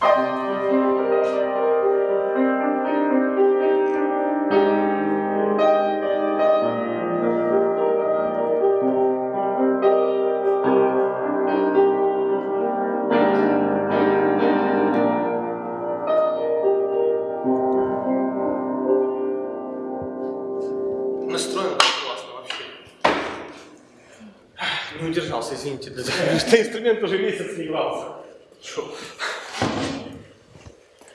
Не удержался, извините, да, что инструмент уже месяц не игрался. Шо?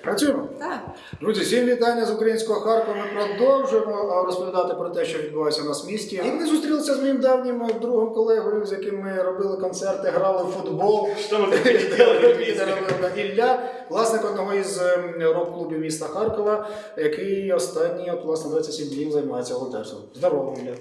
Працюємо. Так. Друзі, всім вітання з українського Харкова. Ми продовжуємо розповідати про те, що відбувається у нас в місті. І ми зустрілися з моїм давнім другом колегою, з яким ми робили концерти, грали в футбол. Делали вместе. Ілля, власник одного із ем, рок-клубів міста Харкова, який останні от, власне 27 днів займається волонтерством. Здорово, Ілля.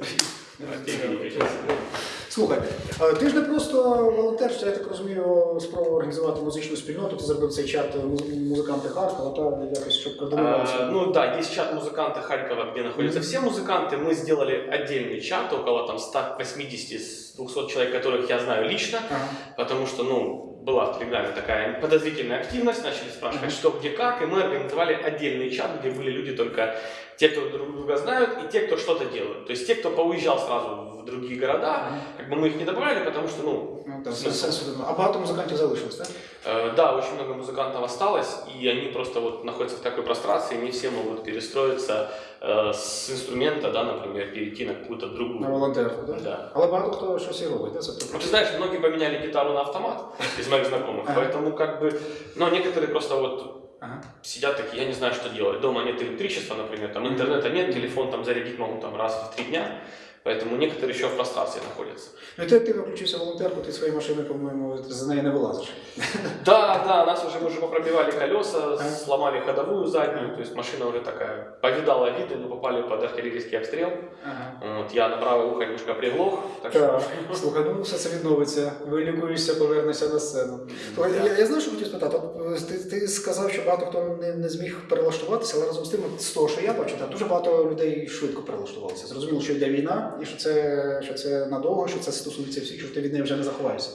Слухай, е, ти ж не просто волонтер, що я так розумію, спробував організувати музичну спільноту, ти зробив цей чат муз- музиканти Харкова, та якось щоб А, координувалося. ну да, есть чат музыканта Харькова, где находятся все музыканты. Мы сделали отдельный чат, около там 180-200 человек, которых я знаю лично, Ага. потому что, ну, была в Телеграме такая подозрительная активность, начали спрашивать, Мгм. что, где, как, и мы организовали отдельный чат, где были люди только те, кто друг друга знают, и те, кто что-то делают. То есть те, кто поуезжал сразу в другие города, Ага. как бы мы их не добавляли, потому что, ну, Ну, так, сенс- сенсу немає. А багато музикантів залишилось, так? Э, Да, очень много музыкантов осталось, и они просто вот находятся в такой прострации, не все могут перестроиться э, с инструмента, да, например, перейти на какую-то другую. На волонтерку, так? Да. Але багато хто щось і робить, так? Це Ну, ты знаешь, многие поменяли гитару на автомат из моих знакомых, Ага. поэтому как бы, но некоторые просто вот Ага. сидят такие, я не знаю, что делать. Дома нет электричества, например, там интернета нет, телефон там зарядить могу там раз в три дня, поэтому некоторые еще в прострации находятся. Ну, ти активно включився в волонтерку, ти свої машини, по-моєму, за неї не вилазиш. Да, да, нас уже, мы уже попробивали колеса, Ага. сломали ходовую заднюю, то есть машина уже такая повидала виды, мы попали под артиллерийский обстрел. Ага. Вот, я на правое ухо немножко приглох, так что... Так, слухай, ну все це відновиться, вилікуєшся, повернешся на сцену. Слухай, я, я знаю, що хотів спитати. От, е, ти, ти сказав, що багато хто не, не зміг перелаштуватися, але разом з тим, от з того, що я бачу, так, дуже багато людей швидко перелаштувалися. Зрозуміло, що йде війна, і що це, що це надовго, що це стосується всіх, що ти від неї вже не заховаєшся.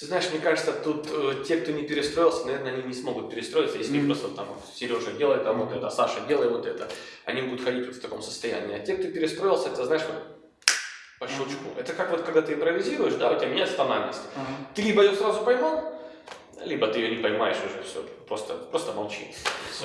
Ты знаешь, мне кажется, тут э, те, кто не перестроился, наверное, они не смогут перестроиться, если Мгм. просто там Сережа делает там вот это, Саша делай вот это. Они будут ходить вот в таком состоянии. А те, кто перестроился, это знаешь, вот по щелчку. Это как вот когда ты импровизируешь, да, у тебя меняется тональность. Ага. Ты либо ее сразу поймал, либо ты ее не поймаешь уже все. Просто, просто молчи.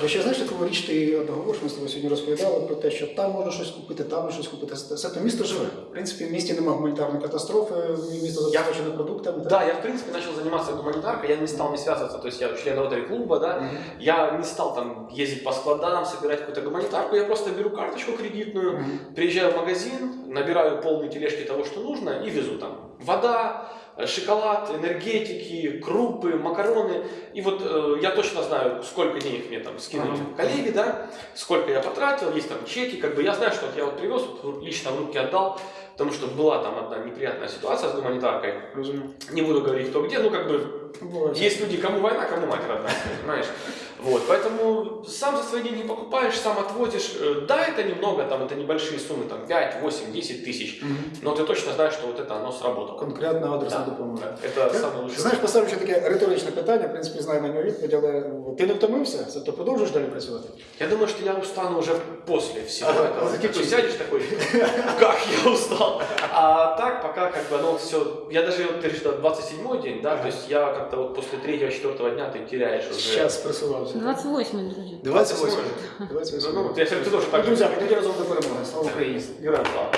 Ви ще знаєш таку річ, ти от говориш, ми з тобою сьогодні розповідали про те, що там можна щось купити, там можна щось купити. Все то місто живе. В принципі, в місті немає гуманітарної катастрофи, місто забезпечене продуктами. так? Да, я в принципе начал заниматься гуманитаркой, я не стал не связываться, то есть я член ротари клуба, да, Мгм. я не стал там ездить по складам, собирать какую-то гуманитарку, я просто беру карточку кредитную, Мгм. приезжаю в магазин, набираю полные тележки того, что нужно, и везу там вода, э, шоколад, энергетики, крупы, макароны. И вот э, я точно знаю, сколько денег мне там скинули Ага. коллеги, да, сколько я потратил, есть там чеки, как бы я знаю, что вот я вот привез, вот лично в руки отдал, потому что была там одна неприятная ситуация с гуманитаркой. Розумію. Не буду говорить, кто где, ну как бы Буває. есть люди, кому война, кому мать родная, понимаешь? Вот, поэтому сам за свои деньги покупаешь, сам отвозишь. Э, Да, это немного, там, это небольшие суммы, там, 5, 8, 10 тысяч, Мгм. но ты точно знаешь, что вот это оно сработало. Конкретна адресна Да, допомога. Это Ти самое лучшее. Знаєш, поставлю ще таке риторичне питання, в принципі, знаю на нього відповідь, але ти не втомився? Тобто продовжуєш далі працювати? Я думаю, что я устану уже после всего Ага, этого. закипит. Такой сядешь такой, как я устал. А так пока как бы оно все... Я даже, вот, ты говоришь, 27 день, да, то есть я как-то вот после 3-4 дня ты теряешь уже... Час просувався. 28 друзі. 28. Ну, 28. ну, я говорю, ты тоже Ну, так же. друзі, тоді разом до перемоги. Слава Україні! Героям слава.